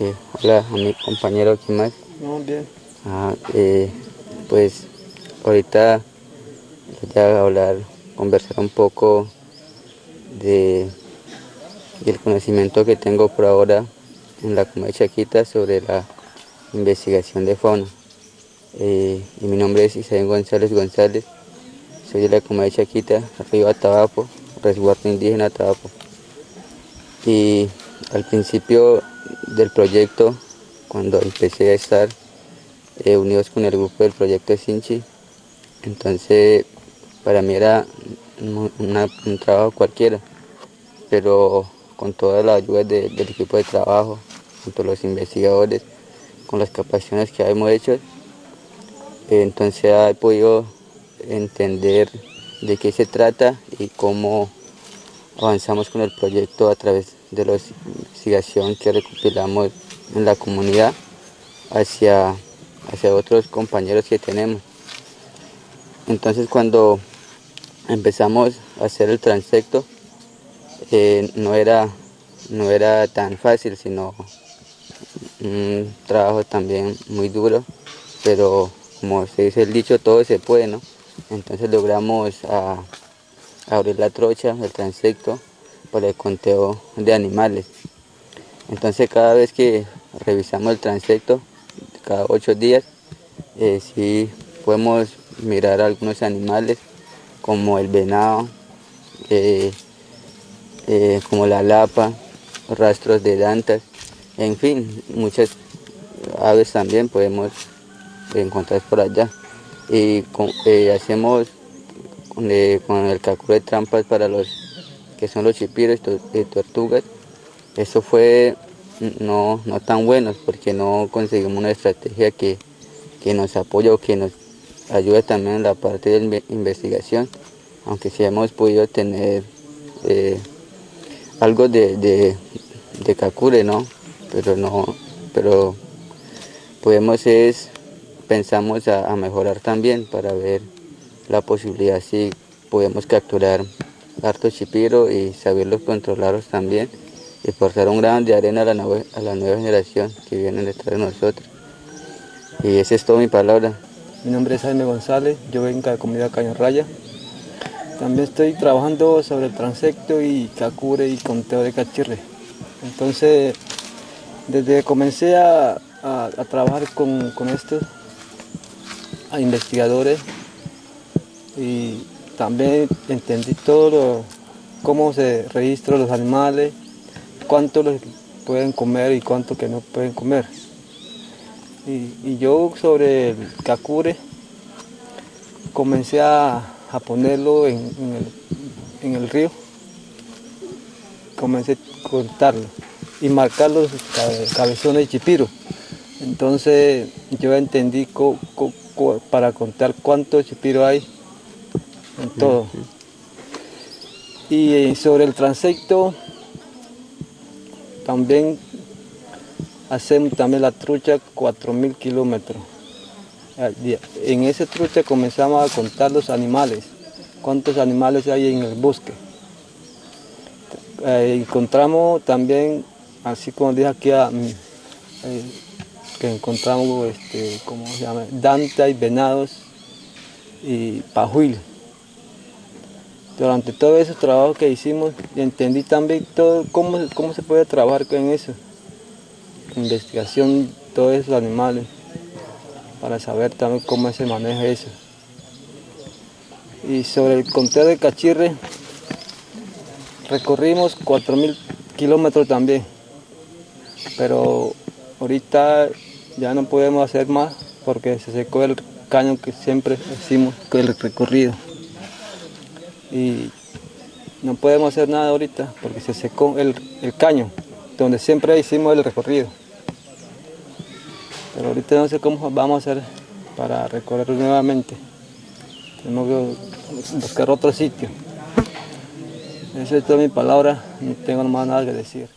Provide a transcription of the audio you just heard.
Eh, hola a mi compañero, ¿qué más? No, bien. Ah, eh, pues ahorita voy a hablar, conversar un poco de, del conocimiento que tengo por ahora en la comunidad Chaquita sobre la investigación de fauna. Eh, y mi nombre es Isaín González González, soy de la comunidad Chaquita, Río Atabapo, resguardo indígena Atabapo. Y al principio del proyecto, cuando empecé a estar eh, unidos con el grupo del proyecto Sinchi, entonces para mí era un trabajo cualquiera, pero con toda la ayuda del equipo de trabajo, junto los investigadores, con las capacitaciones que hemos hecho, eh, entonces he podido entender de qué se trata y cómo avanzamos con el proyecto a través de la investigación que recopilamos en la comunidad hacia, hacia otros compañeros que tenemos. Entonces cuando empezamos a hacer el transecto, eh, no, era, no era tan fácil, sino un trabajo también muy duro, pero como se dice el dicho, todo se puede, ¿no? Entonces logramos a, abrir la trocha, el transecto, para el conteo de animales. Entonces cada vez que revisamos el transecto, cada ocho días, eh, sí podemos mirar algunos animales como el venado, eh, eh, como la lapa, rastros de dantas, en fin, muchas aves también podemos encontrar por allá. Y hacemos con el cálculo de trampas para los que son los chipiros y tortugas, eso fue no, no tan bueno porque no conseguimos una estrategia que, nos apoye o que nos ayude también en la parte de investigación, aunque sí hemos podido tener eh, algo de, de, cacure, ¿no? Pero no, pero podemos es, pensamos a mejorar también para ver la posibilidad si podemos capturar harto chipiro y saberlos controlarlos también y portar un grano de arena a la, nueva, a generación que viene detrás de nosotros. Y esa es toda mi palabra. Mi nombre es Jaime González, yo vengo de comunidad Raya. También estoy trabajando sobre el transecto y cacure y conteo de cachirre. Entonces, desde que comencé a, a, trabajar con, con estos a investigadores y también entendí todo cómo se registran los animales, cuánto los pueden comer y cuánto que no pueden comer. Y, yo sobre el cacure comencé a, ponerlo en, el, río, comencé a contarlo y marcar los cabezones de chipiro. Entonces yo entendí para contar cuántos chipiro hay todo. Y eh, sobre el transecto, también hacemos también la trucha 4.000 kilómetros. En esa trucha comenzamos a contar los animales, cuántos animales hay en el bosque. Eh, encontramos también, así como dije aquí, mm, eh, que encontramos, este, ¿cómo se llama? Danta y venados y pajuil. Durante todo ese trabajo que hicimos, entendí también todo, cómo, cómo se puede trabajar con eso. Investigación de todos esos animales, para saber también cómo se maneja eso. Y sobre el conteo de cachirre, recorrimos 4.000 kilómetros también, pero ahorita ya no podemos hacer más porque se secó el caño que siempre hicimos con el recorrido y no podemos hacer nada ahorita porque se secó el, caño donde siempre hicimos el recorrido. Pero ahorita no sé cómo vamos a hacer para recorrerlo nuevamente. Tenemos que buscar otro sitio. Esa es toda mi palabra, no tengo más nada que decir.